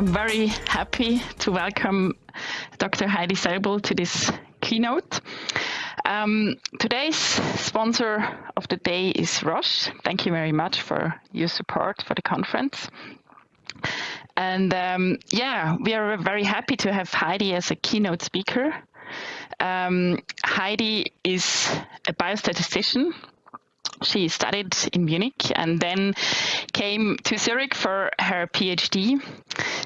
I'm very happy to welcome Dr. Heidi Seibold to this keynote. Um, today's sponsor of the day is Roche. Thank you very much for your support for the conference. And um, yeah, we are very happy to have Heidi as a keynote speaker. Um, Heidi is a biostatistician she studied in Munich and then came to Zurich for her PhD.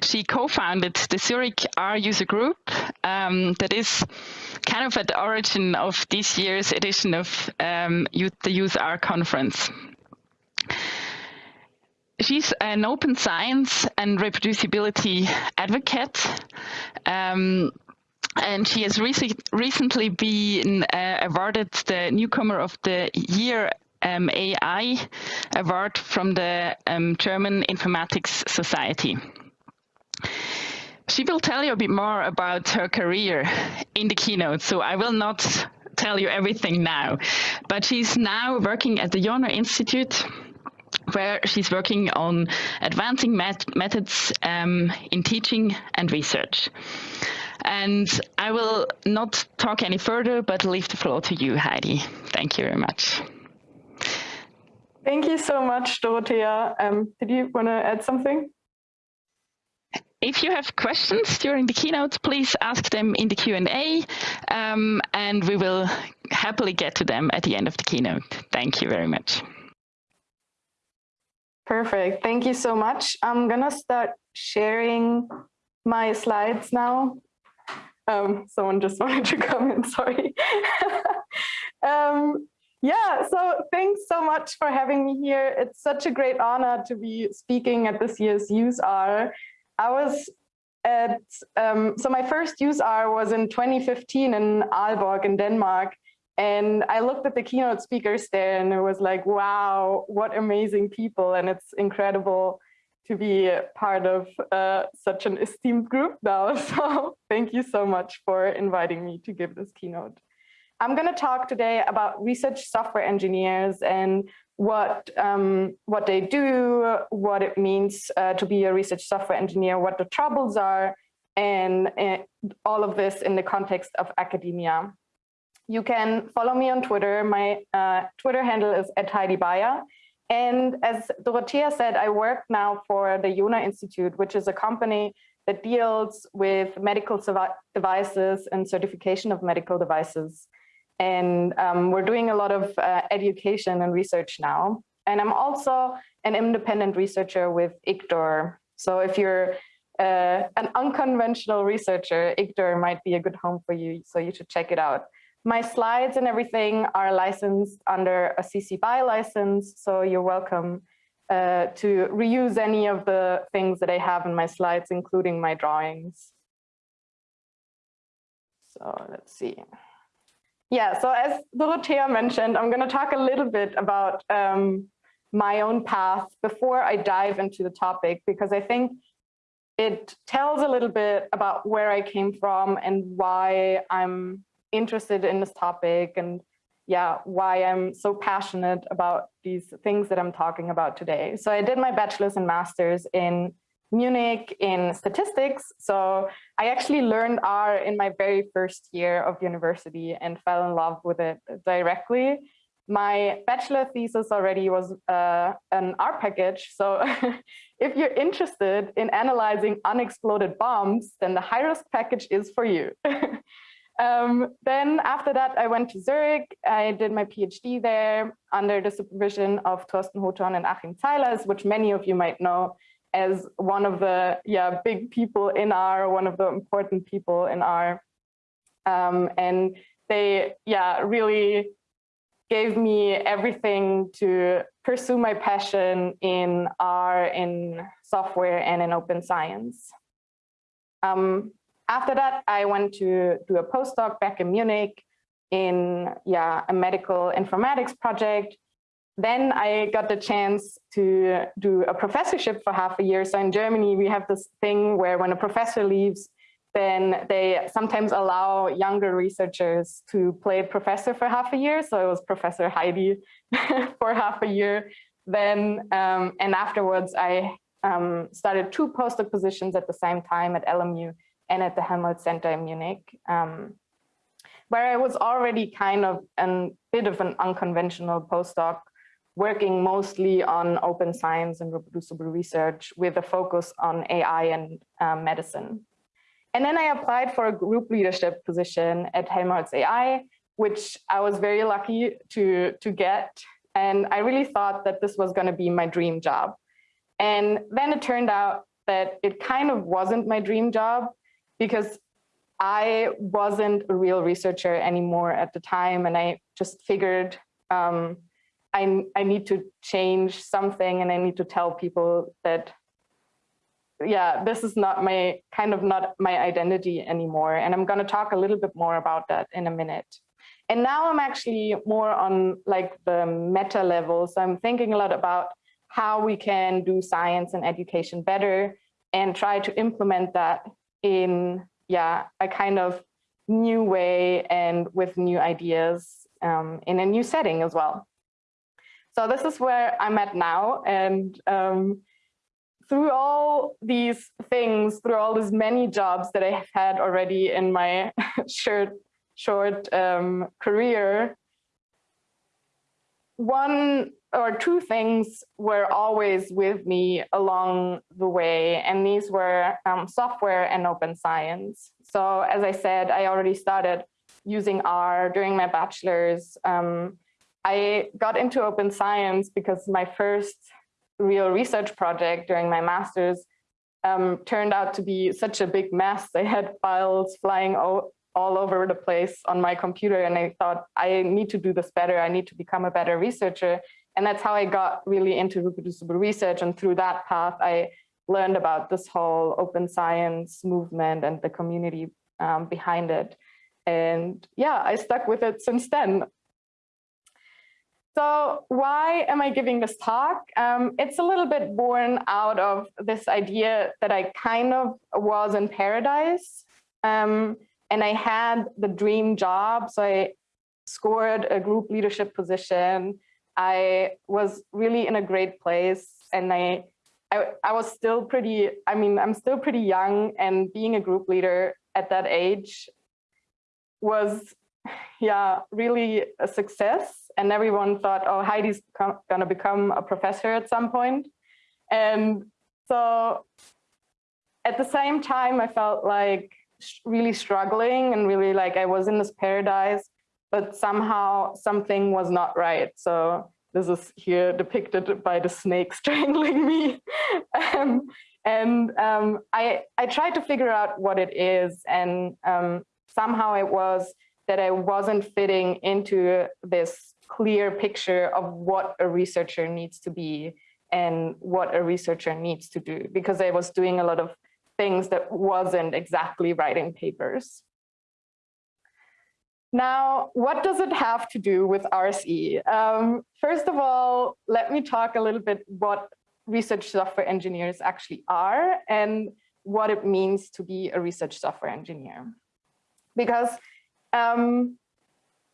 She co-founded the Zurich R user group um, that is kind of at the origin of this year's edition of um, the Use R conference. She's an open science and reproducibility advocate. Um, and she has rec recently been uh, awarded the newcomer of the year um, AI award from the um, German Informatics Society. She will tell you a bit more about her career in the keynote, so I will not tell you everything now. But she's now working at the Johner Institute, where she's working on advancing met methods um, in teaching and research. And I will not talk any further, but leave the floor to you, Heidi. Thank you very much. Thank you so much, Dorothea. Um, did you want to add something? If you have questions during the keynote, please ask them in the Q&A, um, and we will happily get to them at the end of the keynote. Thank you very much. Perfect. Thank you so much. I'm going to start sharing my slides now. Um, someone just wanted to come in, sorry. um, yeah, so thanks so much for having me here. It's such a great honor to be speaking at this year's UseR. I was at, um, so my first UseR was in 2015 in Aalborg in Denmark. And I looked at the keynote speakers there and it was like, wow, what amazing people. And it's incredible to be part of uh, such an esteemed group now. So thank you so much for inviting me to give this keynote. I'm going to talk today about research software engineers and what um, what they do, what it means uh, to be a research software engineer, what the troubles are, and uh, all of this in the context of academia. You can follow me on Twitter. My uh, Twitter handle is at Heidi Bayer. And as Dorothea said, I work now for the Johner Institute, which is a company that deals with medical devices and certification of medical devices. And um, we're doing a lot of uh, education and research now. And I'm also an independent researcher with IGDORE. So if you're uh, an unconventional researcher, IGDORE might be a good home for you, so you should check it out. My slides and everything are licensed under a CC BY license, so you're welcome uh, to reuse any of the things that I have in my slides, including my drawings. So let's see. Yeah, so as Dorothea mentioned, I'm going to talk a little bit about um, my own path before I dive into the topic, because I think it tells a little bit about where I came from and why I'm interested in this topic and yeah, why I'm so passionate about these things that I'm talking about today. So I did my bachelor's and master's in Munich in statistics. So I actually learned R in my very first year of university and fell in love with it directly. My bachelor thesis already was uh, an R package. So if you're interested in analyzing unexploded bombs, then the HIRISK package is for you. um, then after that, I went to Zurich. I did my PhD there under the supervision of Thorsten Hothorn and Achim Zeileis, which many of you might know as one of the yeah big people in R, one of the important people in R. Um, and they yeah really gave me everything to pursue my passion in R, in software, and in open science. Um, after that, I went to do a postdoc back in Munich in yeah a medical informatics project then I got the chance to do a professorship for half a year. So in Germany, we have this thing where when a professor leaves, then they sometimes allow younger researchers to play professor for half a year. So it was Professor Heidi for half a year. Then, um, and afterwards, I um, started two postdoc positions at the same time at LMU and at the Helmholtz Center in Munich, um, where I was already kind of a bit of an unconventional postdoc, working mostly on open science and reproducible research with a focus on AI and um, medicine. And then I applied for a group leadership position at Helmholtz AI, which I was very lucky to, to get. And I really thought that this was going to be my dream job. And then it turned out that it kind of wasn't my dream job because I wasn't a real researcher anymore at the time. And I just figured um, I, I need to change something and I need to tell people that yeah, this is not my kind of not my identity anymore. And I'm going to talk a little bit more about that in a minute. And now I'm actually more on like the meta level. So I'm thinking a lot about how we can do science and education better and try to implement that in, yeah, a kind of new way and with new ideas um, in a new setting as well. So this is where I'm at now. And um, through all these things, through all these many jobs that I have had already in my short, short um, career, one or two things were always with me along the way, and these were um, software and open science. So as I said, I already started using R during my bachelor's. Um, I got into open science because my first real research project during my master's um, turned out to be such a big mess. I had files flying all over the place on my computer and I thought I need to do this better. I need to become a better researcher. And that's how I got really into reproducible research. And through that path, I learned about this whole open science movement and the community um, behind it. And yeah, I stuck with it since then. So why am I giving this talk? Um, it's a little bit born out of this idea that I kind of was in paradise um, and I had the dream job. So I scored a group leadership position. I was really in a great place and I, I, I was still pretty, I mean, I'm still pretty young and being a group leader at that age was yeah, really a success and everyone thought, oh, Heidi's to become a professor at some point. And so at the same time, I felt like really struggling and really like I was in this paradise, but somehow something was not right. So this is here depicted by the snake strangling me. um, and um, I, I tried to figure out what it is. And um, somehow it was that I wasn't fitting into this clear picture of what a researcher needs to be and what a researcher needs to do because I was doing a lot of things that wasn't exactly writing papers. Now, what does it have to do with RSE? Um, first of all, let me talk a little bit what research software engineers actually are and what it means to be a research software engineer. Because um,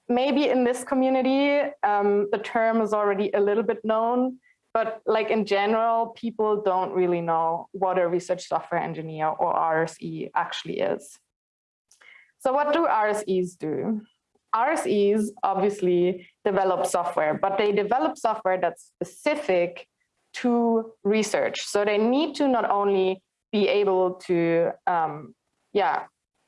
maybe in this community, um, the term is already a little bit known, but like in general, people don't really know what a research software engineer or RSE actually is. So what do RSEs do? RSEs obviously develop software, but they develop software that's specific to research. So they need to not only be able to um, yeah,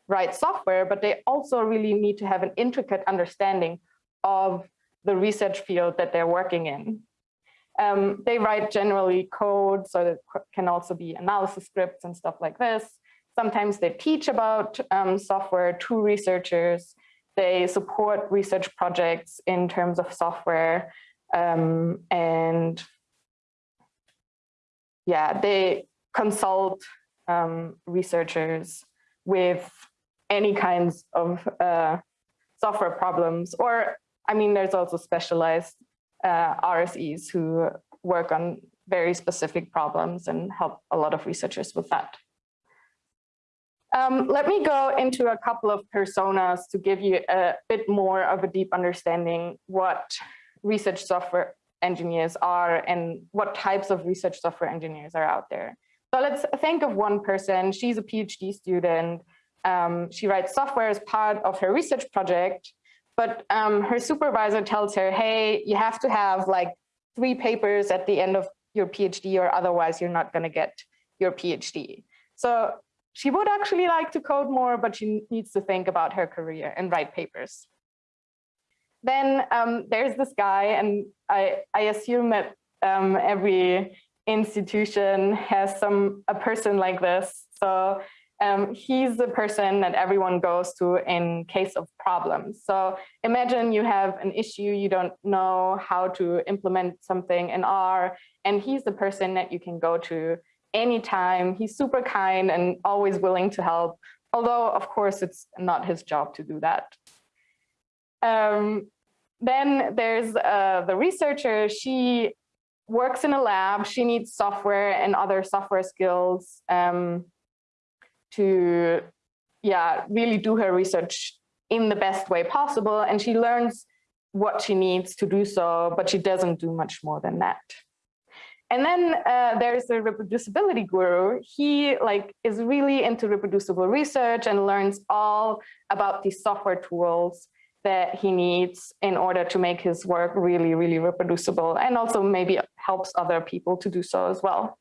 write software, but they also really need to have an intricate understanding of the research field that they're working in. Um, they write generally code, so that can also be analysis scripts and stuff like this. Sometimes they teach about um, software to researchers. They support research projects in terms of software. Um, and yeah, they consult um, researchers with any kinds of uh, software problems. Or, I mean, there's also specialized uh, RSEs who work on very specific problems and help a lot of researchers with that. Um, let me go into a couple of personas to give you a bit more of a deep understanding what research software engineers are and what types of research software engineers are out there. So let's think of one person. She's a PhD student. Um, she writes software as part of her research project, but um, her supervisor tells her, hey, you have to have like three papers at the end of your PhD or otherwise you're not going to get your PhD. So she would actually like to code more, but she needs to think about her career and write papers. Then um, there's this guy, and I, I assume that um, every institution has some a person like this. So um, he's the person that everyone goes to in case of problems. So imagine you have an issue, you don't know how to implement something in R, and he's the person that you can go to anytime. He's super kind and always willing to help, although of course it's not his job to do that. Um, then there's uh, the researcher. She works in a lab. She needs software and other software skills um, to, yeah, really do her research in the best way possible. And she learns what she needs to do so, but she doesn't do much more than that. And then uh, there's the reproducibility guru. He like is really into reproducible research and learns all about these software tools that he needs in order to make his work really, really reproducible and also maybe helps other people to do so as well.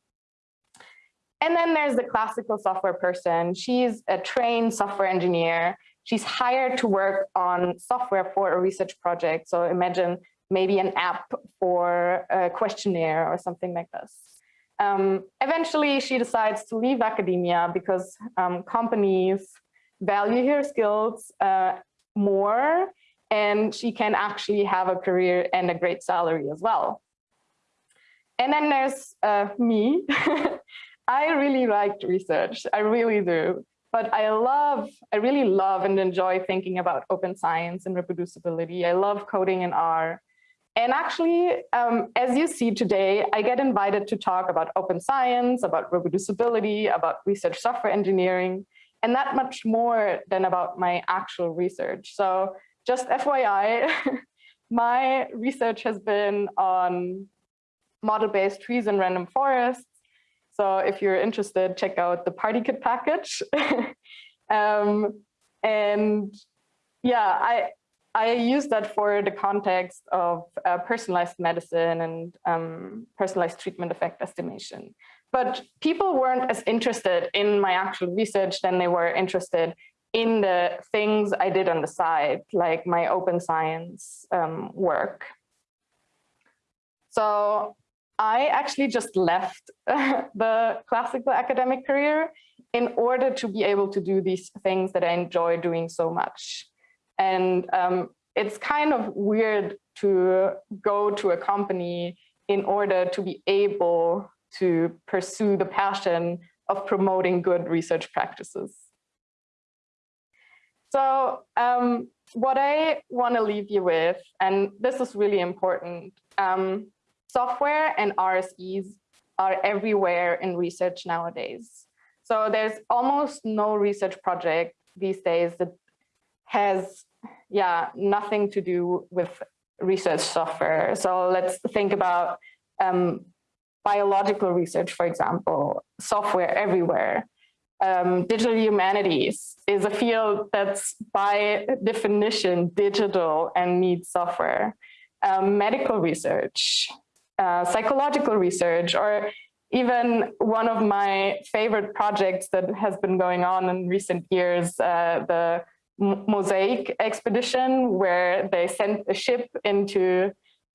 And then there's the classical software person. She's a trained software engineer. She's hired to work on software for a research project. So imagine maybe an app for a questionnaire or something like this. Um, eventually, she decides to leave academia because um, companies value her skills uh, more and she can actually have a career and a great salary as well. And then there's uh, me. I really liked research, I really do. But I love, I really love and enjoy thinking about open science and reproducibility. I love coding in R. And actually, um, as you see today, I get invited to talk about open science, about reproducibility, about research software engineering, and that much more than about my actual research. So just FYI, my research has been on model-based trees and random forests. So if you're interested, check out the PartyKit package. um, and yeah, I, I use that for the context of uh, personalized medicine and um, personalized treatment effect estimation. But people weren't as interested in my actual research than they were interested in the things I did on the side, like my open science um, work. So I actually just left the classical academic career in order to be able to do these things that I enjoy doing so much. And um, it's kind of weird to go to a company in order to be able to pursue the passion of promoting good research practices. So um, what I want to leave you with, and this is really important, um, software and RSEs are everywhere in research nowadays. So there's almost no research project these days that has yeah, nothing to do with research software. So let's think about um, biological research, for example, software everywhere. Um, digital humanities is a field that's by definition digital and needs software. Um, medical research, uh, psychological research, or even one of my favorite projects that has been going on in recent years, uh, the Mosaic expedition where they sent a ship into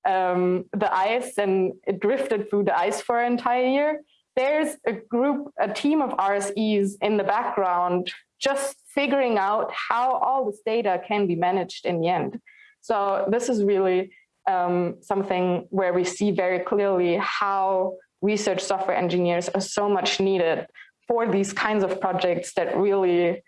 um, the ice and it drifted through the ice for an entire year. There's a group, a team of RSEs in the background just figuring out how all this data can be managed in the end. So this is really um, something where we see very clearly how research software engineers are so much needed for these kinds of projects that really,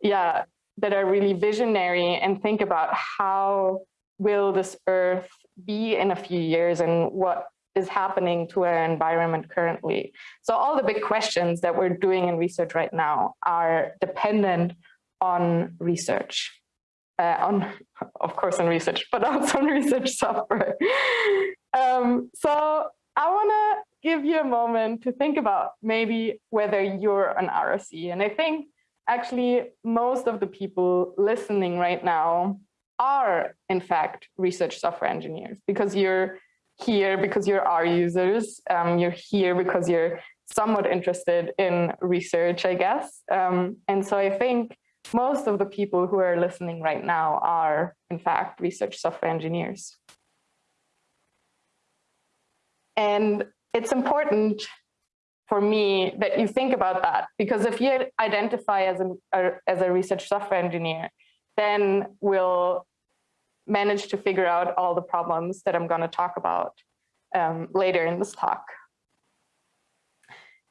yeah, that are really visionary and think about how will this earth be in a few years and what is happening to our environment currently. So all the big questions that we're doing in research right now are dependent on research. Uh, on, of course, on research, but also on research software. um, so I want to give you a moment to think about maybe whether you're an RSE. And I think actually most of the people listening right now are in fact research software engineers because you're here because you're R users, um, you're here because you're somewhat interested in research, I guess. Um, and so I think most of the people who are listening right now are in fact research software engineers. And it's important for me that you think about that because if you identify as a, as a research software engineer, then we'll manage to figure out all the problems that I'm going to talk about um, later in this talk.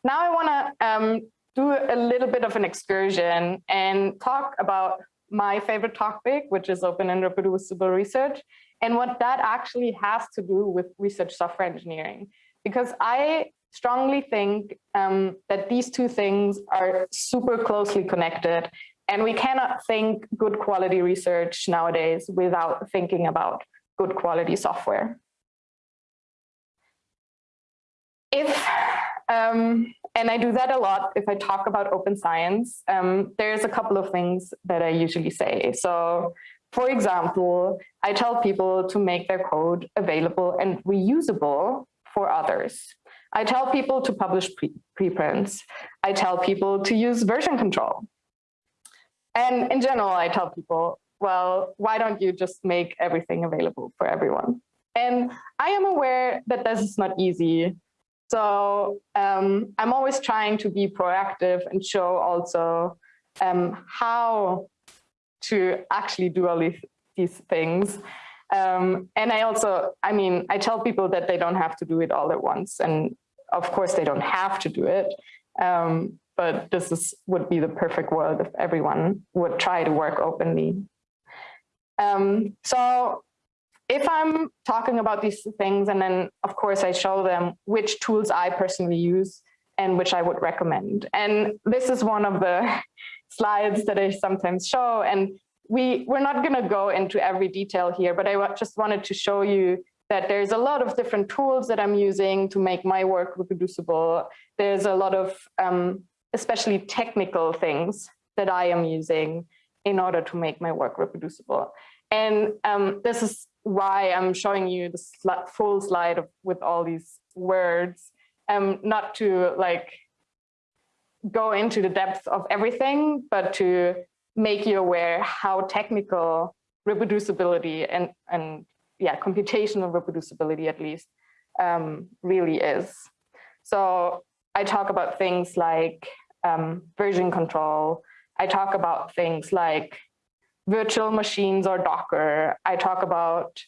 Now I want to um, do a little bit of an excursion and talk about my favorite topic, which is open and reproducible research, and what that actually has to do with research software engineering. Because I strongly think um, that these two things are super closely connected and we cannot think good quality research nowadays without thinking about good quality software. If, um, and I do that a lot if I talk about open science, um, there's a couple of things that I usually say. So for example, I tell people to make their code available and reusable for others. I tell people to publish pre preprints. I tell people to use version control. And in general, I tell people, well, why don't you just make everything available for everyone? And I am aware that this is not easy. So um, I'm always trying to be proactive and show also um, how to actually do all these, these things. Um, and I also, I mean, I tell people that they don't have to do it all at once. And of course, they don't have to do it. Um, but this is, would be the perfect world if everyone would try to work openly. Um, so if I'm talking about these things and then of course I show them which tools I personally use and which I would recommend. And this is one of the slides that I sometimes show and we, we're not gonna go into every detail here, but I just wanted to show you that there's a lot of different tools that I'm using to make my work reproducible. There's a lot of um, especially technical things that I am using in order to make my work reproducible. And um, this is why I'm showing you the sl full slide of, with all these words, um, not to like go into the depth of everything, but to make you aware how technical reproducibility and, and yeah, computational reproducibility at least um, really is. So I talk about things like um, version control. I talk about things like virtual machines or Docker. I talk about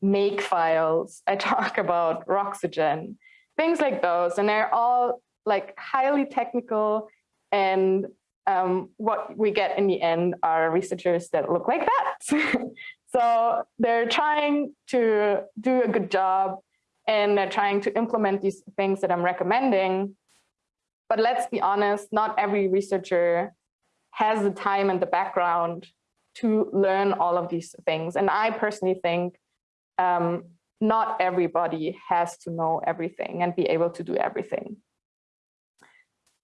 make files. I talk about Roxygen, things like those. And they're all like highly technical and um, what we get in the end are researchers that look like that. so they're trying to do a good job and they're trying to implement these things that I'm recommending but let's be honest, not every researcher has the time and the background to learn all of these things. And I personally think um, not everybody has to know everything and be able to do everything.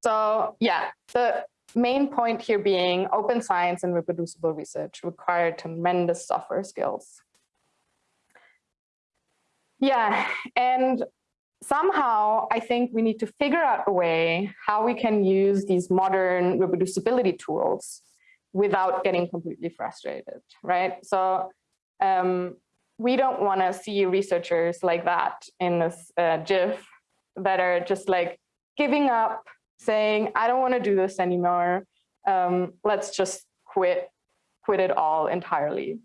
So yeah, the main point here being open science and reproducible research require tremendous software skills. Yeah, and somehow I think we need to figure out a way how we can use these modern reproducibility tools without getting completely frustrated, right? So um, we don't want to see researchers like that in this uh, GIF that are just like giving up, saying, I don't want to do this anymore. Um, let's just quit, quit it all entirely.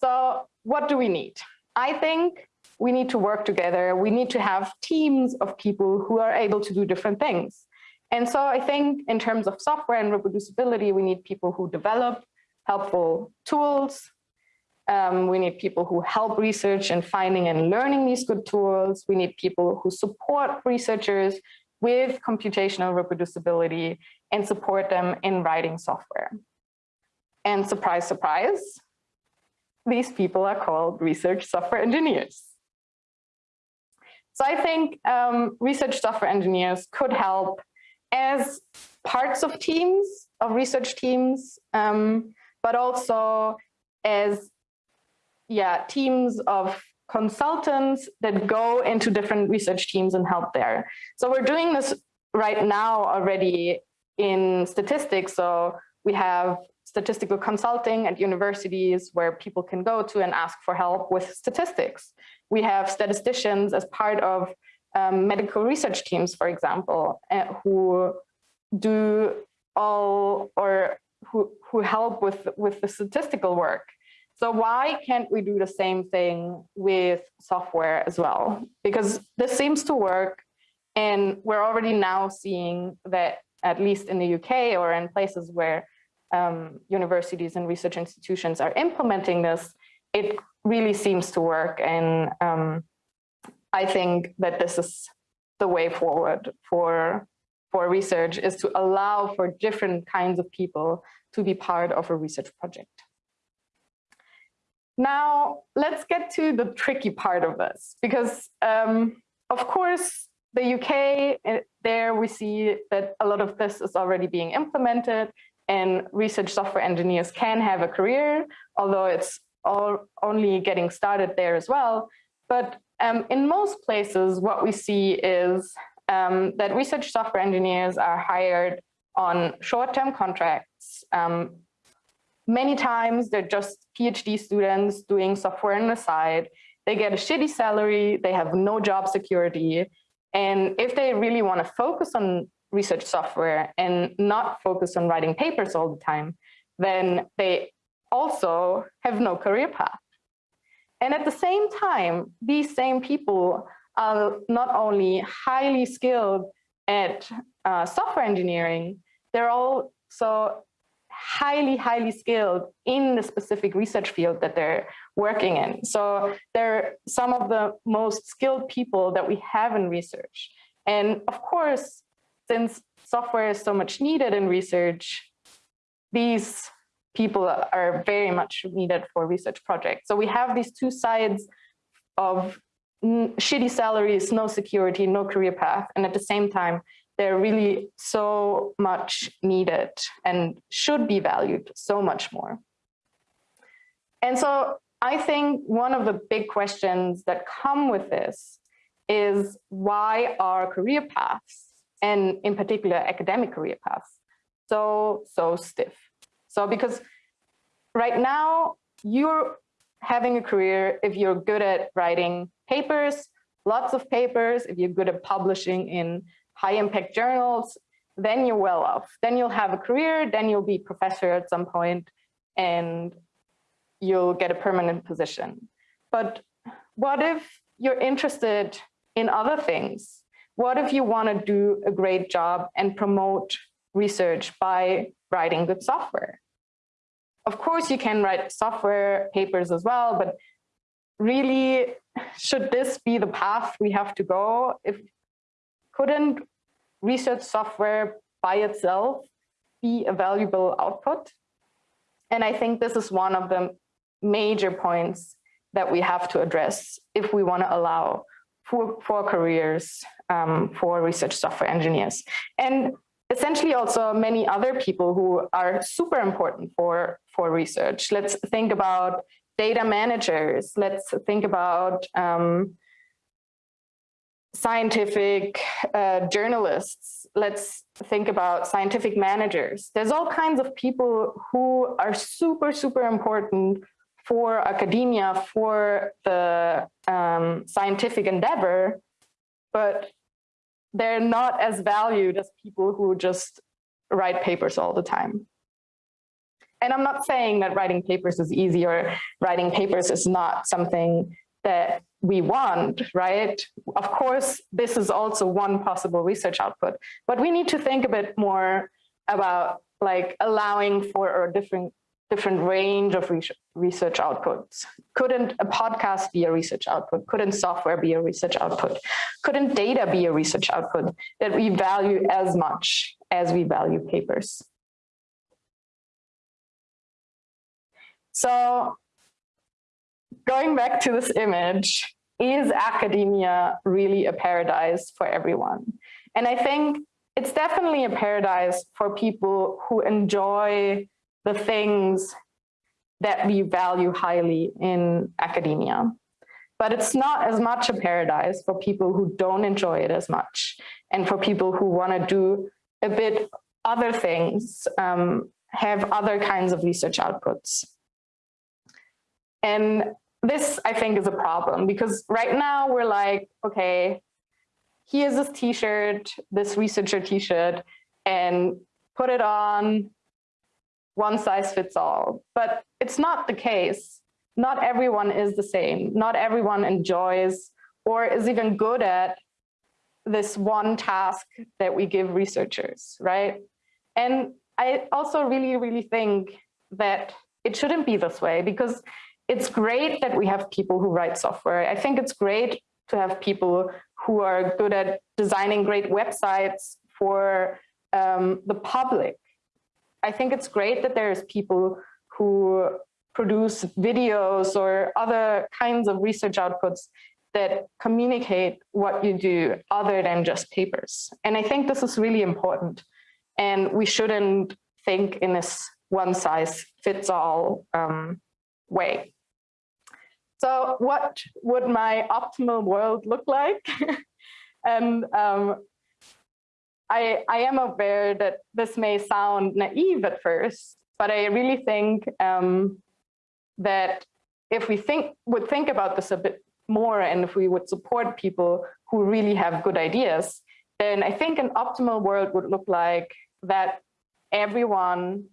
So what do we need? I think we need to work together. We need to have teams of people who are able to do different things. And so I think in terms of software and reproducibility, we need people who develop helpful tools. Um, we need people who help research and finding and learning these good tools. We need people who support researchers with computational reproducibility and support them in writing software. And surprise, surprise, these people are called research software engineers. So I think um, research software engineers could help as parts of teams, of research teams, um, but also as yeah, teams of consultants that go into different research teams and help there. So we're doing this right now already in statistics. So we have statistical consulting at universities where people can go to and ask for help with statistics. We have statisticians as part of um, medical research teams, for example, uh, who do all or who, who help with, with the statistical work. So why can't we do the same thing with software as well? Because this seems to work and we're already now seeing that at least in the UK or in places where um, universities and research institutions are implementing this, it really seems to work. And um, I think that this is the way forward for, for research is to allow for different kinds of people to be part of a research project. Now, let's get to the tricky part of this, because um, of course, the UK, eh, there we see that a lot of this is already being implemented and research software engineers can have a career, although it's all only getting started there as well. But um, in most places, what we see is um, that research software engineers are hired on short-term contracts, um, Many times they're just PhD students doing software on the side. They get a shitty salary, they have no job security. And if they really want to focus on research software and not focus on writing papers all the time, then they also have no career path. And at the same time, these same people are not only highly skilled at uh, software engineering, they're also highly, highly skilled in the specific research field that they're working in. So they're some of the most skilled people that we have in research. And of course, since software is so much needed in research, these people are very much needed for research projects. So we have these two sides of shitty salaries, no security, no career path, and at the same time, they're really so much needed and should be valued so much more. And so I think one of the big questions that come with this is why are career paths, and in particular academic career paths, so, so stiff? So because right now you're having a career if you're good at writing papers, lots of papers, if you're good at publishing in high impact journals, then you're well off. Then you'll have a career, then you'll be professor at some point and you'll get a permanent position. But what if you're interested in other things? What if you want to do a great job and promote research by writing good software? Of course, you can write software papers as well, but really, should this be the path we have to go? If couldn't research software by itself be a valuable output? And I think this is one of the major points that we have to address if we want to allow for, for careers um, for research software engineers. And essentially also many other people who are super important for, for research. Let's think about data managers. Let's think about um, scientific uh, journalists. Let's think about scientific managers. There's all kinds of people who are super, super important for academia, for the um, scientific endeavor, but they're not as valued as people who just write papers all the time. And I'm not saying that writing papers is easy or writing papers is not something that we want, right? Of course, this is also one possible research output, but we need to think a bit more about like allowing for a different different range of research outputs. Couldn't a podcast be a research output? Couldn't software be a research output? Couldn't data be a research output that we value as much as we value papers? So going back to this image, is academia really a paradise for everyone? And I think it's definitely a paradise for people who enjoy the things that we value highly in academia. But it's not as much a paradise for people who don't enjoy it as much and for people who want to do a bit other things, um, have other kinds of research outputs. And this, I think, is a problem because right now we're like, okay, here's this t-shirt, this researcher t-shirt, and put it on, one size fits all. But it's not the case. Not everyone is the same. Not everyone enjoys or is even good at this one task that we give researchers, right? And I also really, really think that it shouldn't be this way because it's great that we have people who write software. I think it's great to have people who are good at designing great websites for um, the public. I think it's great that there's people who produce videos or other kinds of research outputs that communicate what you do other than just papers. And I think this is really important. And we shouldn't think in this one size fits all um, way. So what would my optimal world look like? and um, I, I am aware that this may sound naive at first, but I really think um, that if we think would think about this a bit more and if we would support people who really have good ideas, then I think an optimal world would look like that everyone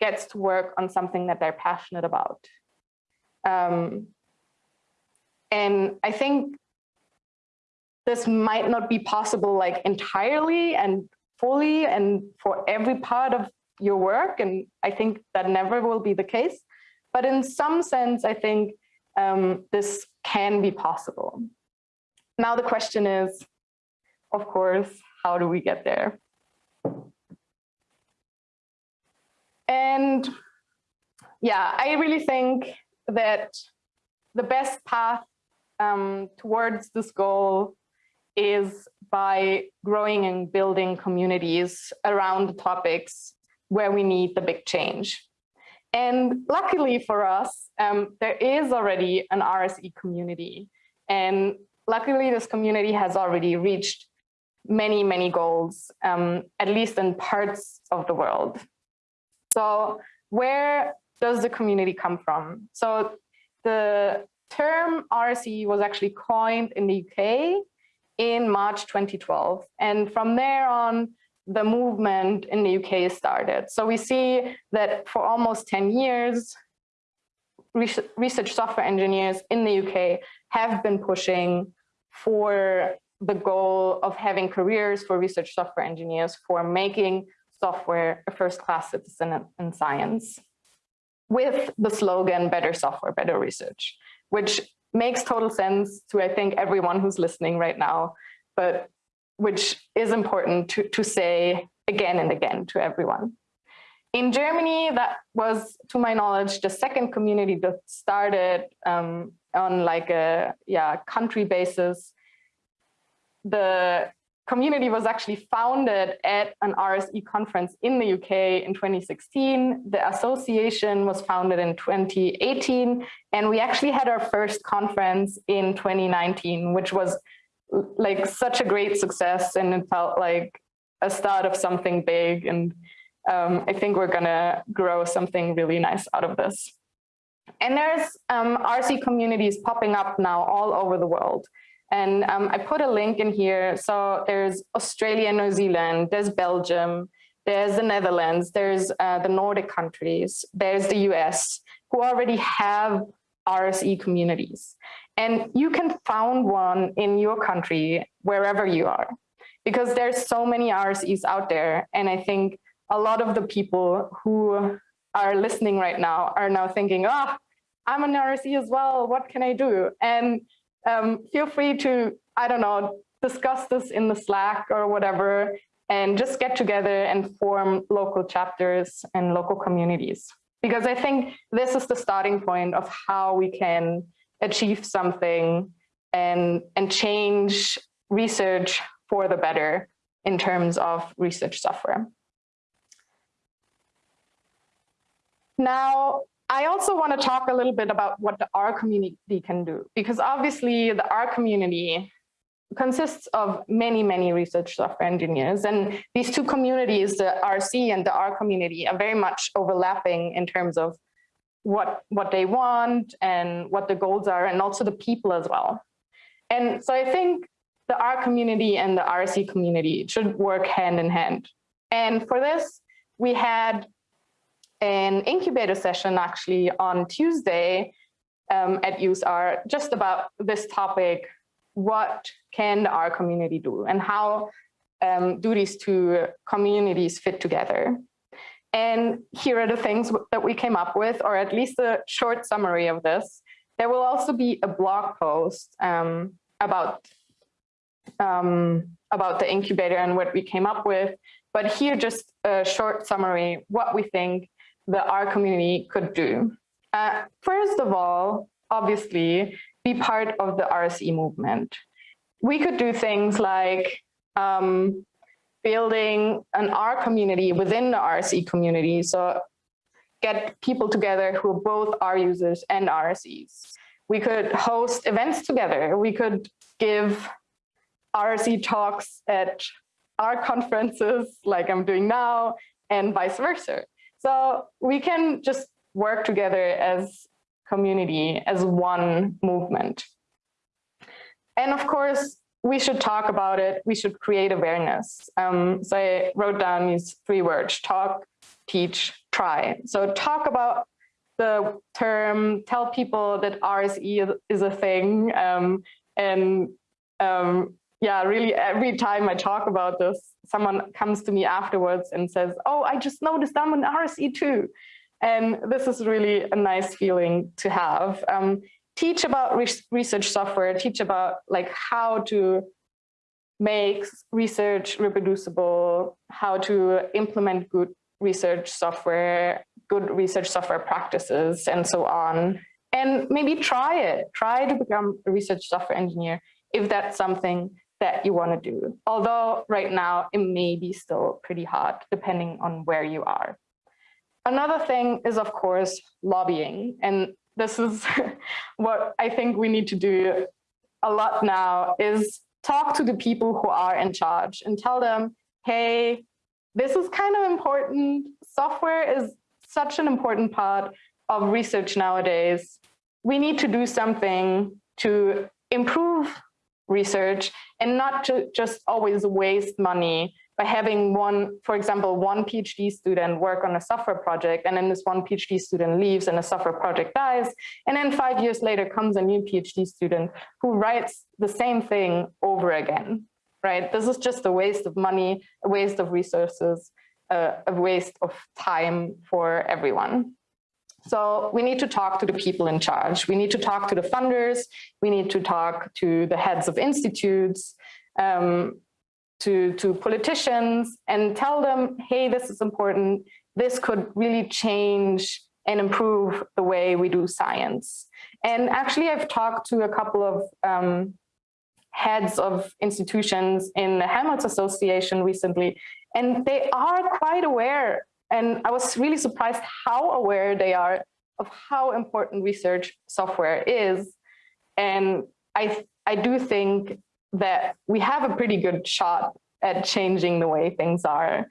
gets to work on something that they're passionate about. Um, and I think this might not be possible like entirely and fully and for every part of your work. And I think that never will be the case. But in some sense, I think um, this can be possible. Now the question is, of course, how do we get there? And yeah, I really think that the best path um, towards this goal is by growing and building communities around the topics where we need the big change. And luckily for us, um, there is already an RSE community. And luckily this community has already reached many, many goals, um, at least in parts of the world. So where does the community come from? So the term RSE was actually coined in the UK in March 2012. And from there on, the movement in the UK started. So we see that for almost 10 years, research software engineers in the UK have been pushing for the goal of having careers for research software engineers for making software a first-class citizen in science with the slogan better software, better research which makes total sense to, I think, everyone who's listening right now, but which is important to, to say again and again to everyone. In Germany, that was, to my knowledge, the second community that started um, on like a yeah country basis. The community was actually founded at an RSE conference in the UK in 2016. The association was founded in 2018, and we actually had our first conference in 2019, which was like such a great success and it felt like a start of something big. And um, I think we're gonna grow something really nice out of this. And there's um, RSE communities popping up now all over the world. And um, I put a link in here. So there's Australia, New Zealand, there's Belgium, there's the Netherlands, there's uh, the Nordic countries, there's the US, who already have RSE communities. And you can found one in your country, wherever you are, because there's so many RSEs out there. And I think a lot of the people who are listening right now are now thinking, oh, I'm an RSE as well, what can I do? And um, feel free to, I don't know, discuss this in the Slack or whatever, and just get together and form local chapters and local communities. Because I think this is the starting point of how we can achieve something and, and change research for the better in terms of research software. Now, I also want to talk a little bit about what the R community can do, because obviously the R community consists of many, many research software engineers. And these two communities, the RSE and the R community, are very much overlapping in terms of what, what they want and what the goals are, and also the people as well. And so I think the R community and the RSE community should work hand in hand. And for this, we had an incubator session actually on Tuesday um, at useR! just about this topic, what can our community do and how um, do these two communities fit together? And here are the things that we came up with, or at least a short summary of this. There will also be a blog post um, about, um, about the incubator and what we came up with. But here, just a short summary, what we think the R community could do. Uh, first of all, obviously, be part of the RSE movement. We could do things like um, building an R community within the RSE community. So get people together who are both R users and RSEs. We could host events together. We could give RSE talks at R conferences like I'm doing now and vice versa. So we can just work together as community, as one movement. And of course, we should talk about it. We should create awareness. Um, so I wrote down these three words, talk, teach, try. So talk about the term, tell people that RSE is a thing. Um, and um, yeah, really every time I talk about this, someone comes to me afterwards and says, oh, I just noticed I'm an RSE too. And this is really a nice feeling to have. Um, teach about re research software, teach about like how to make research reproducible, how to implement good research software, good research software practices, and so on. And maybe try it, try to become a research software engineer if that's something that you want to do. Although right now it may be still pretty hard depending on where you are. Another thing is, of course, lobbying. And this is what I think we need to do a lot now is talk to the people who are in charge and tell them, hey, this is kind of important. Software is such an important part of research nowadays. We need to do something to improve research and not to just always waste money by having one, for example, one PhD student work on a software project and then this one PhD student leaves and the software project dies. And then five years later comes a new PhD student who writes the same thing over again, right? This is just a waste of money, a waste of resources, uh, a waste of time for everyone. So we need to talk to the people in charge. We need to talk to the funders. We need to talk to the heads of institutes, um, to, to politicians and tell them, hey, this is important. This could really change and improve the way we do science. And actually, I've talked to a couple of um, heads of institutions in the Helmholtz Association recently, and they are quite aware and I was really surprised how aware they are of how important research software is. And I, I do think that we have a pretty good shot at changing the way things are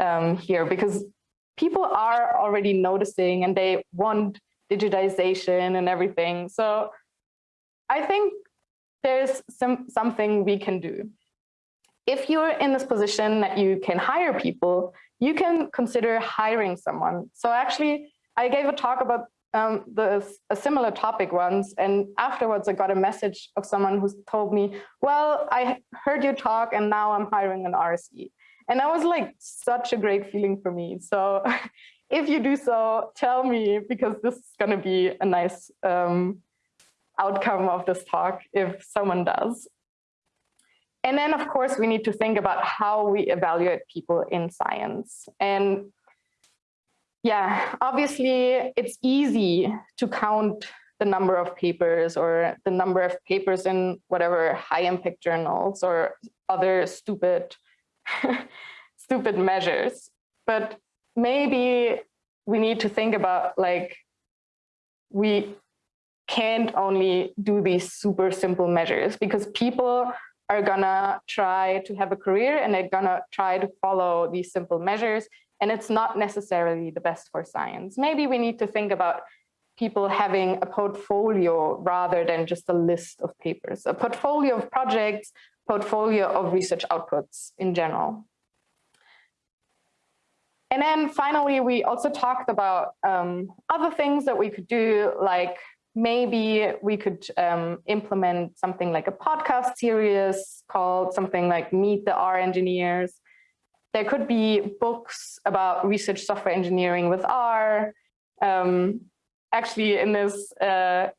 um, here because people are already noticing and they want digitization and everything. So I think there's some something we can do. If you're in this position that you can hire people, you can consider hiring someone. So actually, I gave a talk about um, the, a similar topic once, and afterwards I got a message of someone who told me, well, I heard you talk and now I'm hiring an RSE. And that was like such a great feeling for me. So if you do so, tell me, because this is going to be a nice um, outcome of this talk if someone does. And then, of course, we need to think about how we evaluate people in science. And yeah, obviously, it's easy to count the number of papers or the number of papers in whatever high impact journals or other stupid, stupid measures. But maybe we need to think about like, we can't only do these super simple measures because people are gonna try to have a career and they're gonna try to follow these simple measures and it's not necessarily the best for science. Maybe we need to think about people having a portfolio rather than just a list of papers, a portfolio of projects, portfolio of research outputs in general. And then finally, we also talked about um, other things that we could do, like maybe we could um, implement something like a podcast series called something like Meet the R Engineers. There could be books about research software engineering with R. Um, actually, in this, uh,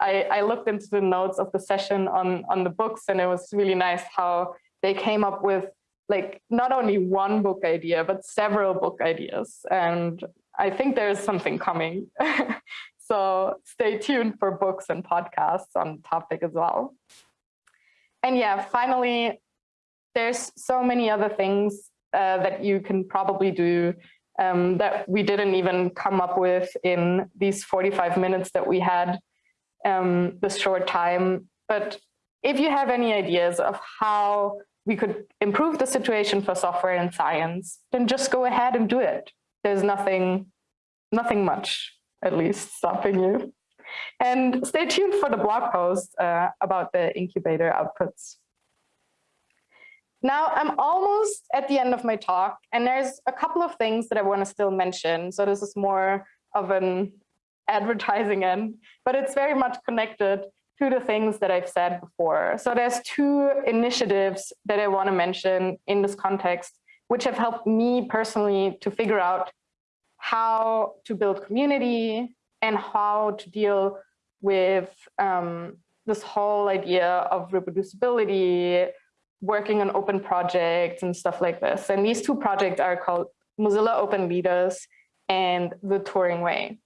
I, I looked into the notes of the session on, on the books and it was really nice how they came up with like not only one book idea, but several book ideas. And I think there's something coming. So stay tuned for books and podcasts on topic as well. And yeah, finally, there's so many other things uh, that you can probably do um, that we didn't even come up with in these 45 minutes that we had um, this short time. But if you have any ideas of how we could improve the situation for software and science, then just go ahead and do it. There's nothing, nothing much at least stopping you. And stay tuned for the blog post uh, about the incubator outputs. Now I'm almost at the end of my talk and there's a couple of things that I want to still mention. So this is more of an advertising end, but it's very much connected to the things that I've said before. So there's two initiatives that I want to mention in this context, which have helped me personally to figure out how to build community and how to deal with um, this whole idea of reproducibility, working on open projects and stuff like this. And these two projects are called Mozilla Open Leaders and the Turing Way.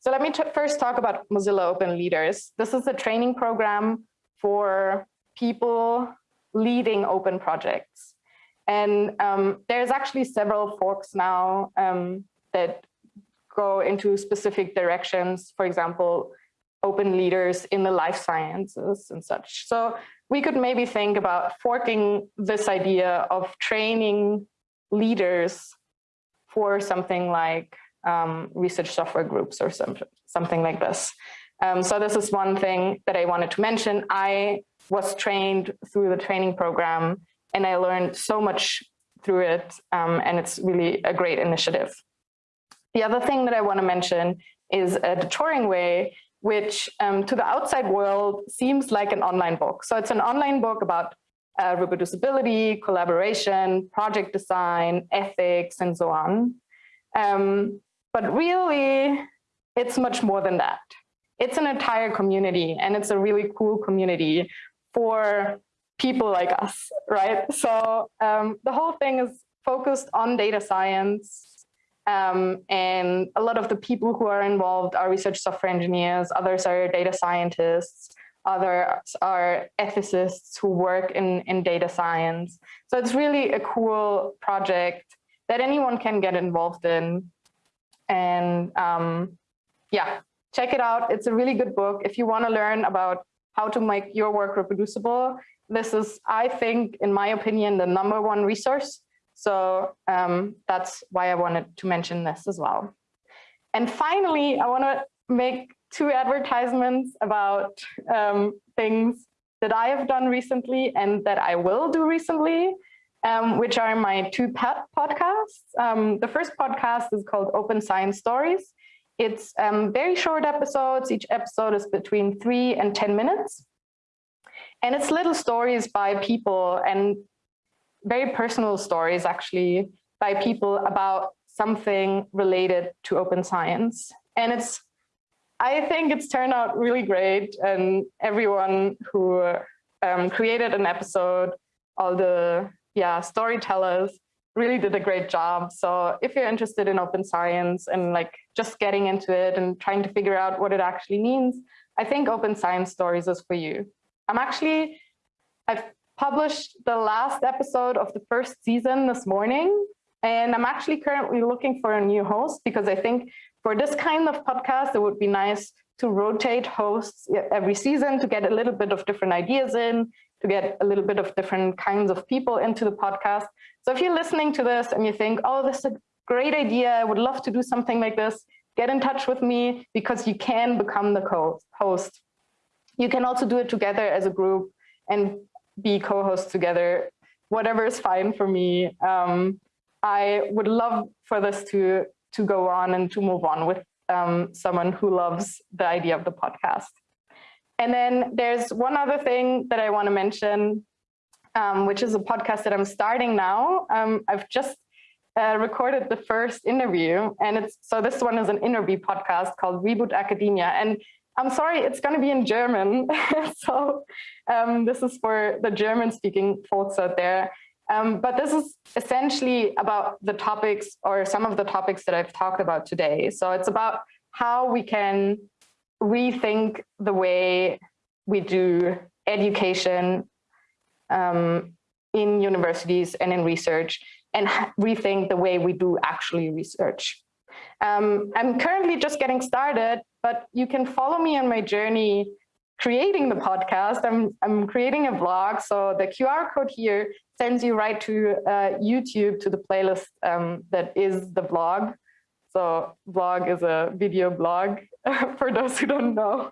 So let me first talk about Mozilla Open Leaders. This is a training program for people leading open projects. And um, there's actually several forks now. Um, that go into specific directions, for example, open leaders in the life sciences and such. So we could maybe think about forking this idea of training leaders for something like um, research software groups or some, something like this. Um, so this is one thing that I wanted to mention. I was trained through the training program and I learned so much through it um, and it's really a great initiative. The other thing that I want to mention is uh, the Turing Way, which um, to the outside world seems like an online book. So it's an online book about uh, reproducibility, collaboration, project design, ethics, and so on. Um, but really, it's much more than that. It's an entire community, and it's a really cool community for people like us, right? So um, the whole thing is focused on data science, um, and a lot of the people who are involved are research software engineers, others are data scientists, others are ethicists who work in, in data science. So it's really a cool project that anyone can get involved in. And um, yeah, check it out. It's a really good book. If you want to learn about how to make your work reproducible, this is, I think, in my opinion, the number one resource so um, that's why I wanted to mention this as well. And finally, I want to make two advertisements about um, things that I have done recently and that I will do recently, um, which are my two pet podcasts. Um, the first podcast is called Open Science Stories. It's um, very short episodes. Each episode is between three and 10 minutes. And it's little stories by people and very personal stories actually by people about something related to open science. And it's, I think it's turned out really great. And everyone who um, created an episode, all the yeah storytellers really did a great job. So if you're interested in open science and like just getting into it and trying to figure out what it actually means, I think Open Science Stories is for you. I'm actually, I've published the last episode of the first season this morning, and I'm actually currently looking for a new host because I think for this kind of podcast, it would be nice to rotate hosts every season to get a little bit of different ideas in, to get a little bit of different kinds of people into the podcast. So if you're listening to this and you think, oh, this is a great idea, I would love to do something like this, get in touch with me because you can become the co-host. You can also do it together as a group and be co-hosts together. Whatever is fine for me. Um, I would love for this to, to go on and to move on with um, someone who loves the idea of the podcast. And then there's one other thing that I want to mention, um, which is a podcast that I'm starting now. Um, I've just uh, recorded the first interview, and it's so this one is an interview podcast called Reboot Academia. And I'm sorry, it's going to be in German. so um, this is for the German-speaking folks out there. Um, but this is essentially about the topics or some of the topics that I've talked about today. So it's about how we can rethink the way we do education um, in universities and in research and rethink the way we do actually research. Um, I'm currently just getting started, but you can follow me on my journey creating the podcast. I'm, I'm creating a vlog, so the QR code here sends you right to uh, YouTube to the playlist um, that is the vlog. So vlog is a video blog for those who don't know.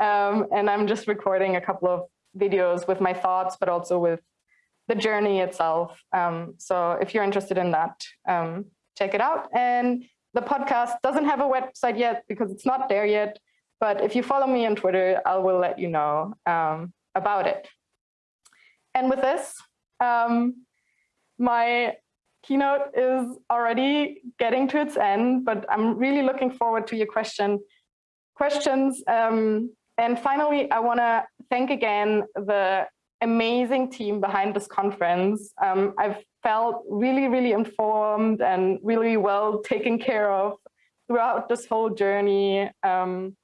Um, and I'm just recording a couple of videos with my thoughts, but also with the journey itself. Um, so if you're interested in that, um, check it out. And the podcast doesn't have a website yet because it's not there yet. But if you follow me on Twitter, I will let you know um, about it. And with this, um, my keynote is already getting to its end, but I'm really looking forward to your question, questions. Um, and finally, I want to thank again the amazing team behind this conference. Um, I've felt really, really informed and really well taken care of throughout this whole journey um,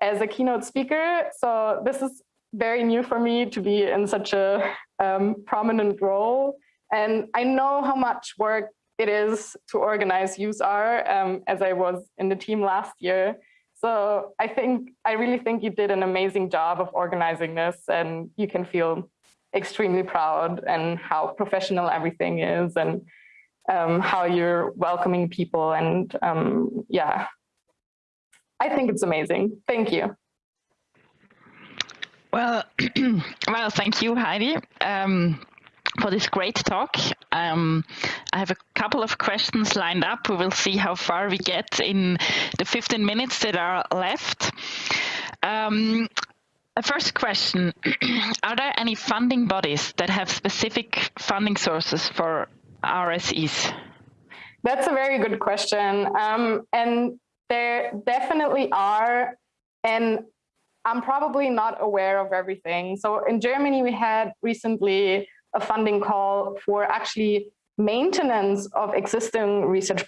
as a keynote speaker. So this is very new for me to be in such a um, prominent role. And I know how much work it is to organize useR! um, as I was in the team last year. So I think, I really think you did an amazing job of organizing this and you can feel extremely proud and how professional everything is and um, how you're welcoming people and um, yeah, I think it's amazing. Thank you. Well, well, thank you, Heidi. Um, for this great talk. Um, I have a couple of questions lined up. We will see how far we get in the 15 minutes that are left. Um, a first question, are there any funding bodies that have specific funding sources for RSEs? That's a very good question. Um, and there definitely are. And I'm probably not aware of everything. So in Germany, we had recently a funding call for actually maintenance of existing research,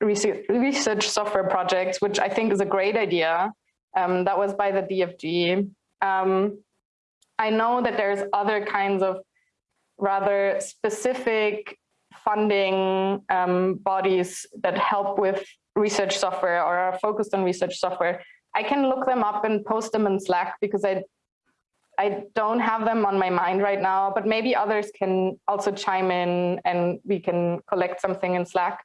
research, research software projects, which I think is a great idea. Um, that was by the DFG. Um, I know that there's other kinds of rather specific funding um, bodies that help with research software or are focused on research software. I can look them up and post them in Slack because I I don't have them on my mind right now, but maybe others can also chime in and we can collect something in Slack.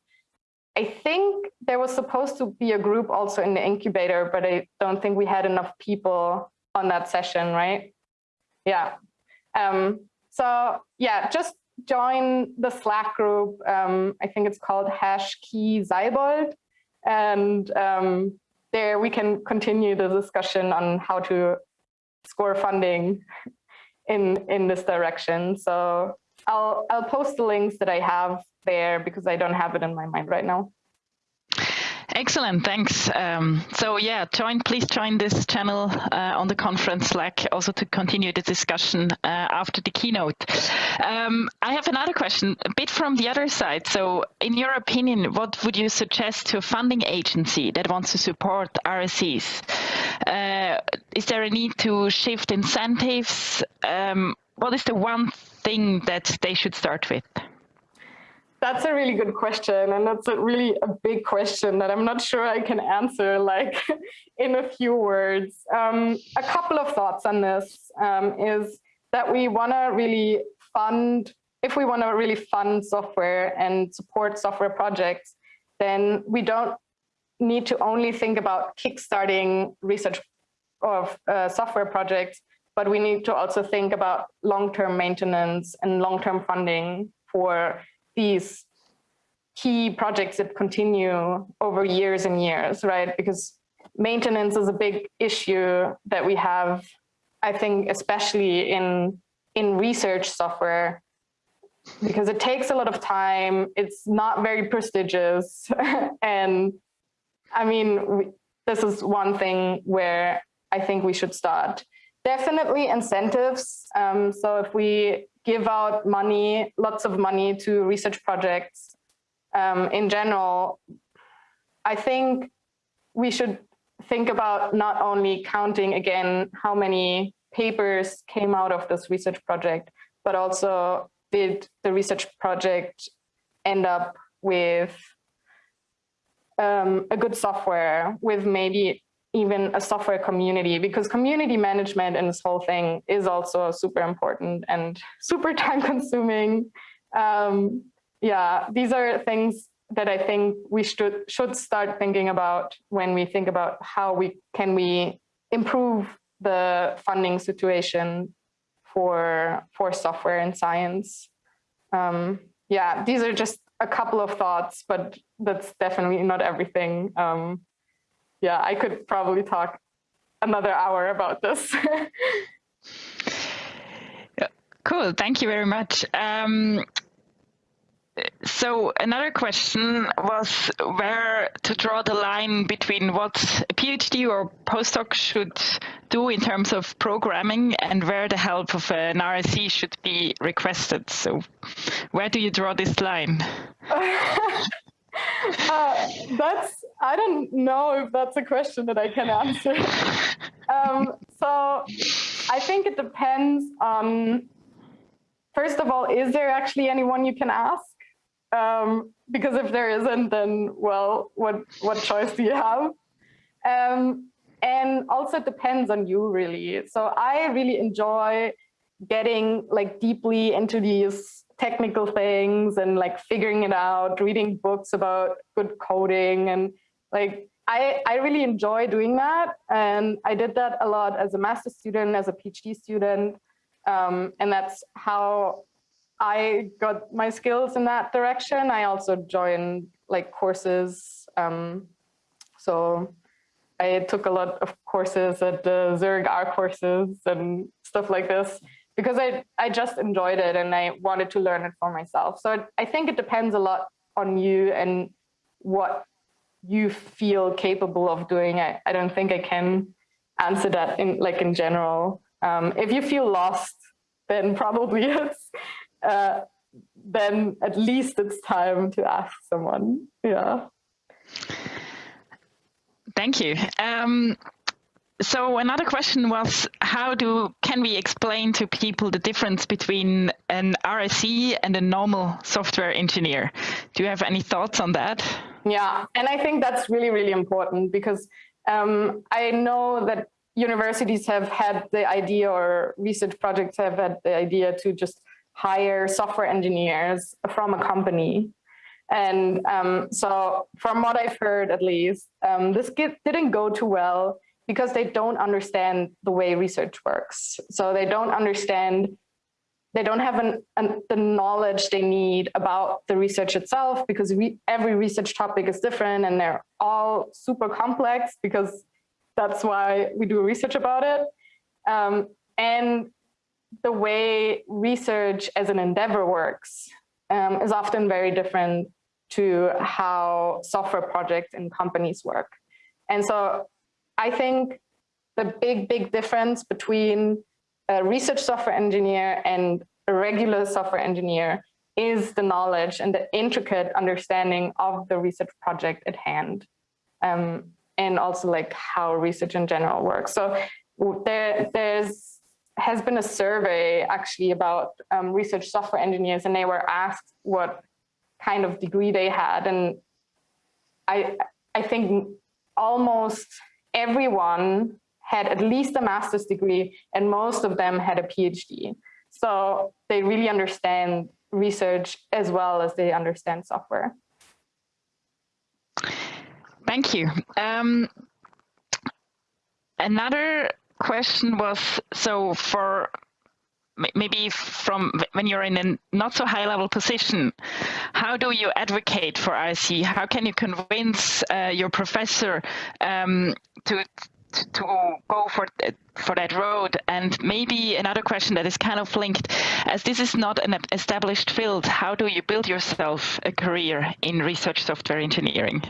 I think there was supposed to be a group also in the incubator, but I don't think we had enough people on that session, right? Yeah. Um, so yeah, just join the Slack group. Um, I think it's called hash key Seibold. And um, there we can continue the discussion on how to score funding in in this direction. So I'll I'll post the links that I have there because I don't have it in my mind right now. Excellent, thanks. Um, so yeah, join, please join this channel uh, on the conference Slack also to continue the discussion uh, after the keynote. Um, I have another question, a bit from the other side. So in your opinion, what would you suggest to a funding agency that wants to support RSEs? Uh, is there a need to shift incentives? Um, what is the one thing that they should start with? That's a really good question. And that's a really a big question that I'm not sure I can answer like in a few words. Um, a couple of thoughts on this um, is that we want to really fund, if we want to really fund software and support software projects, then we don't need to only think about kickstarting research of uh, software projects, but we need to also think about long-term maintenance and long-term funding for these key projects that continue over years and years, right? Because maintenance is a big issue that we have, I think, especially in, in research software, because it takes a lot of time. It's not very prestigious. and I mean, this is one thing where I think we should start. Definitely incentives. Um, so if we give out money, lots of money to research projects um, in general, I think we should think about not only counting again how many papers came out of this research project, but also did the research project end up with um, a good software with maybe even a software community because community management in this whole thing is also super important and super time consuming. Um, yeah, these are things that I think we should should start thinking about when we think about how we can we improve the funding situation for for software and science. Um, yeah, these are just a couple of thoughts, but that's definitely not everything. Um, yeah, I could probably talk another hour about this. cool, thank you very much. Um, so another question was where to draw the line between what a PhD or postdoc should do in terms of programming and where the help of an RSE should be requested. So where do you draw this line? uh, that's I don't know if that's a question that I can answer. um, so I think it depends on. First of all, is there actually anyone you can ask? Um, because if there isn't, then well, what what choice do you have? Um, and also it depends on you really. So I really enjoy getting like deeply into these technical things and like figuring it out, reading books about good coding and like I, I really enjoy doing that. And I did that a lot as a master student, as a PhD student. Um, and that's how I got my skills in that direction. I also joined like courses. Um, so I took a lot of courses at the Zurich R courses and stuff like this because I, I just enjoyed it and I wanted to learn it for myself. So I think it depends a lot on you and what you feel capable of doing. I, I don't think I can answer that in like in general. Um, if you feel lost, then probably it's, uh, then at least it's time to ask someone. Yeah. Thank you. Um, so another question was how do can we explain to people the difference between an RSE and a normal software engineer? Do you have any thoughts on that? Yeah, and I think that's really, really important because um, I know that universities have had the idea or research projects have had the idea to just hire software engineers from a company. And um, so from what I've heard, at least, um, this didn't go too well because they don't understand the way research works. So they don't understand, they don't have an, an, the knowledge they need about the research itself because we, every research topic is different and they're all super complex because that's why we do research about it. Um, and the way research as an endeavor works um, is often very different to how software projects and companies work. And so I think the big, big difference between a research software engineer and a regular software engineer is the knowledge and the intricate understanding of the research project at hand. Um, and also like how research in general works. So there, there's has been a survey actually about um, research software engineers and they were asked what kind of degree they had. And I, I think almost everyone had at least a master's degree and most of them had a PhD. So they really understand research as well as they understand software. Thank you. Um, another question was, so for maybe from when you're in a not so high level position, how do you advocate for IC? How can you convince uh, your professor um, to to go for for that road? And maybe another question that is kind of linked, as this is not an established field, how do you build yourself a career in research software engineering?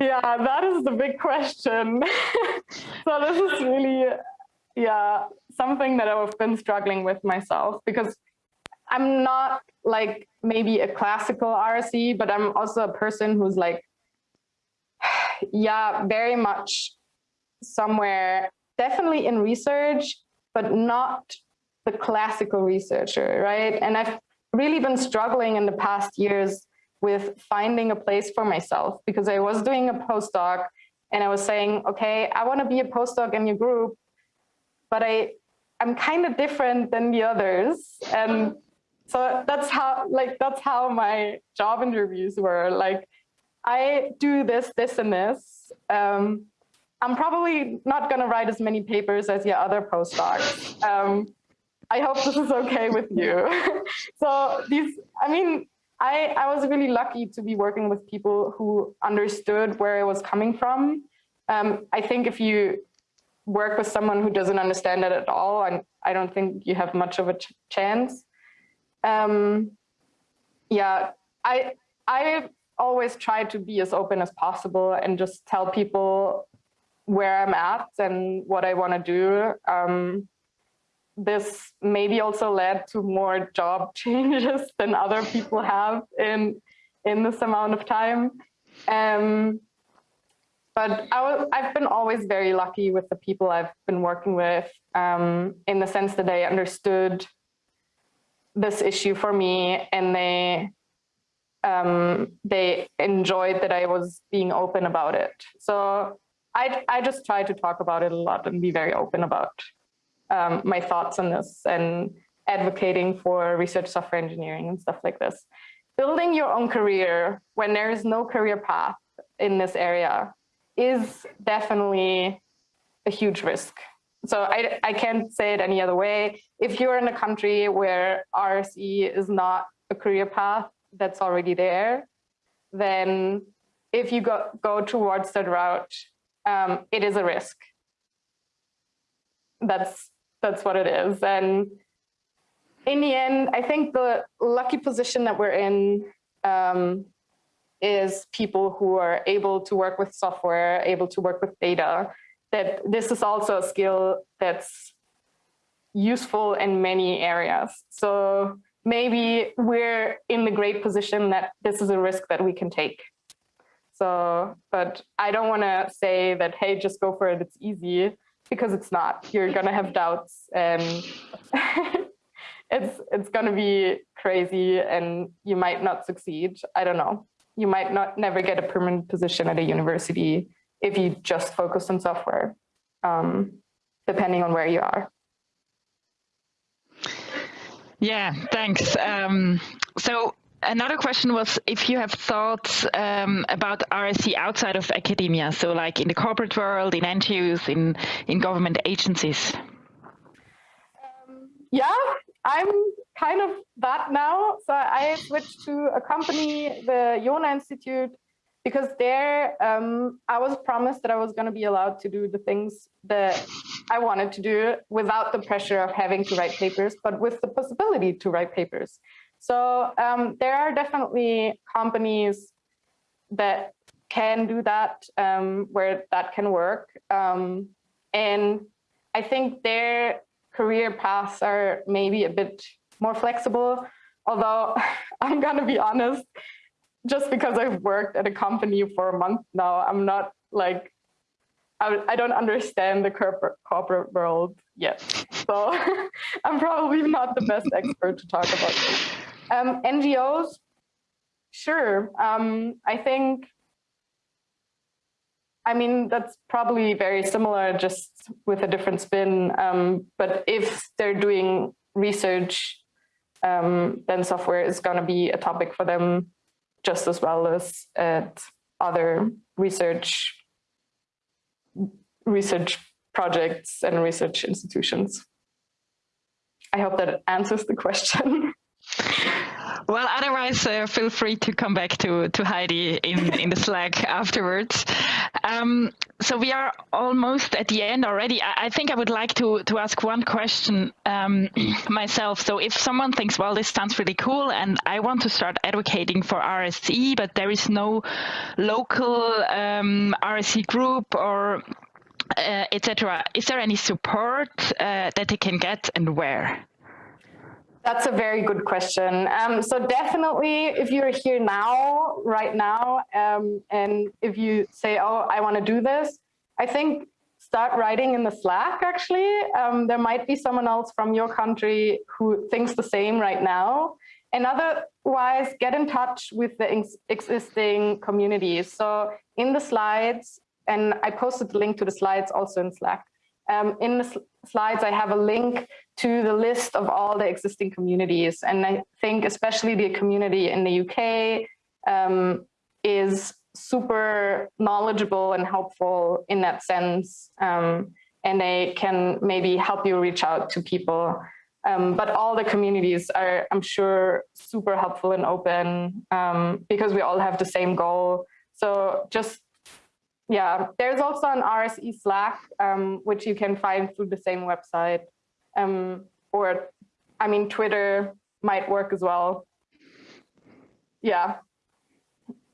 Yeah, that is the big question. so this is really, yeah, something that I've been struggling with myself because I'm not like maybe a classical RSE, but I'm also a person who's like, yeah, very much somewhere, definitely in research, but not the classical researcher, right? And I've really been struggling in the past years with finding a place for myself because I was doing a postdoc and I was saying, okay, I want to be a postdoc in your group, but I, I'm kind of different than the others. And so that's how, like, that's how my job interviews were. Like, I do this, this, and this. Um, I'm probably not going to write as many papers as your other postdocs. Um, I hope this is okay with you. so these, I mean, I, I was really lucky to be working with people who understood where I was coming from. Um, I think if you work with someone who doesn't understand it at all, I, I don't think you have much of a ch chance. Um, yeah, I, I always try to be as open as possible and just tell people where I'm at and what I want to do. Um, this maybe also led to more job changes than other people have in in this amount of time. Um, but I I've been always very lucky with the people I've been working with um, in the sense that they understood this issue for me and they um, they enjoyed that I was being open about it. So I, I just try to talk about it a lot and be very open about um, my thoughts on this and advocating for research software engineering and stuff like this. Building your own career when there is no career path in this area is definitely a huge risk. So I, I can't say it any other way. If you're in a country where RSE is not a career path that's already there, then if you go, go towards that route, um, it is a risk. That's that's what it is. And in the end, I think the lucky position that we're in um, is people who are able to work with software, able to work with data, that this is also a skill that's useful in many areas. So maybe we're in the great position that this is a risk that we can take. So, but I don't want to say that, hey, just go for it, it's easy because it's not. You're gonna have doubts and it's it's gonna be crazy and you might not succeed. I don't know. You might not never get a permanent position at a university if you just focus on software, um, depending on where you are. Yeah, thanks. Um, so another question was if you have thoughts um, about RSE outside of academia, so like in the corporate world, in NGOs, in, in government agencies. Um, yeah, I'm kind of that now. So I switched to a company, the Johner Institute, because there um, I was promised that I was going to be allowed to do the things that I wanted to do without the pressure of having to write papers, but with the possibility to write papers. So um, there are definitely companies that can do that, um, where that can work. Um, and I think their career paths are maybe a bit more flexible. Although I'm gonna be honest, just because I've worked at a company for a month now, I'm not like, I, I don't understand the corporate, corporate world yet. So I'm probably not the best expert to talk about this. Um, NGOs, sure. Um, I think I mean, that's probably very similar, just with a different spin. Um, but if they're doing research, um, then software is going to be a topic for them just as well as at other research research projects and research institutions. I hope that answers the question. Well, otherwise, uh, feel free to come back to, to Heidi in, in the Slack afterwards. Um, so we are almost at the end already. I, I think I would like to, to ask one question um, myself. So if someone thinks, well, this sounds really cool and I want to start advocating for RSE, but there is no local um, RSE group or uh, etc. Is there any support uh, that they can get and where? That's a very good question. Um, so definitely, if you're here now, right now, um, and if you say, oh, I want to do this, I think start writing in the Slack, actually. Um, there might be someone else from your country who thinks the same right now. And otherwise, get in touch with the ex existing communities. So in the slides, and I posted the link to the slides also in Slack. Um, in the sl slides, I have a link to the list of all the existing communities. And I think especially the community in the UK um, is super knowledgeable and helpful in that sense. Um, and they can maybe help you reach out to people. Um, but all the communities are, I'm sure, super helpful and open um, because we all have the same goal. So just yeah, there's also an RSE Slack, um, which you can find through the same website. Um, or, I mean, Twitter might work as well. Yeah,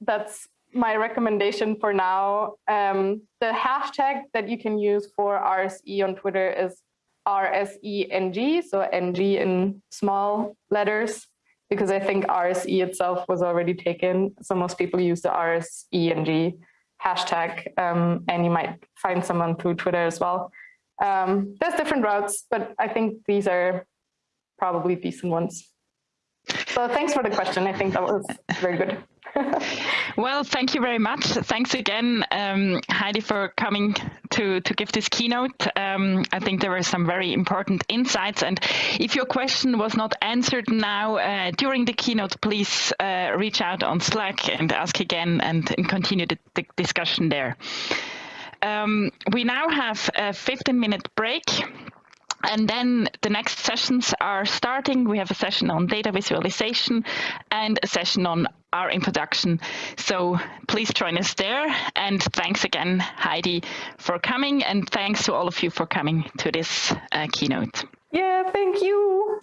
that's my recommendation for now. Um, the hashtag that you can use for RSE on Twitter is RSENG, so NG in small letters, because I think RSE itself was already taken. So most people use the RSENG hashtag, um, and you might find someone through Twitter as well. Um, there's different routes, but I think these are probably decent ones. So thanks for the question. I think that was very good. well, thank you very much. Thanks again, um, Heidi, for coming to, to give this keynote. Um, I think there were some very important insights. And if your question was not answered now uh, during the keynote, please uh, reach out on Slack and ask again and, and continue the, the, discussion there. Um, we now have a 15 minute break. And then the next sessions are starting. We have a session on data visualization and a session on our introduction. So please join us there. And thanks again, Heidi, for coming. And thanks to all of you for coming to this uh, keynote. Yeah, thank you.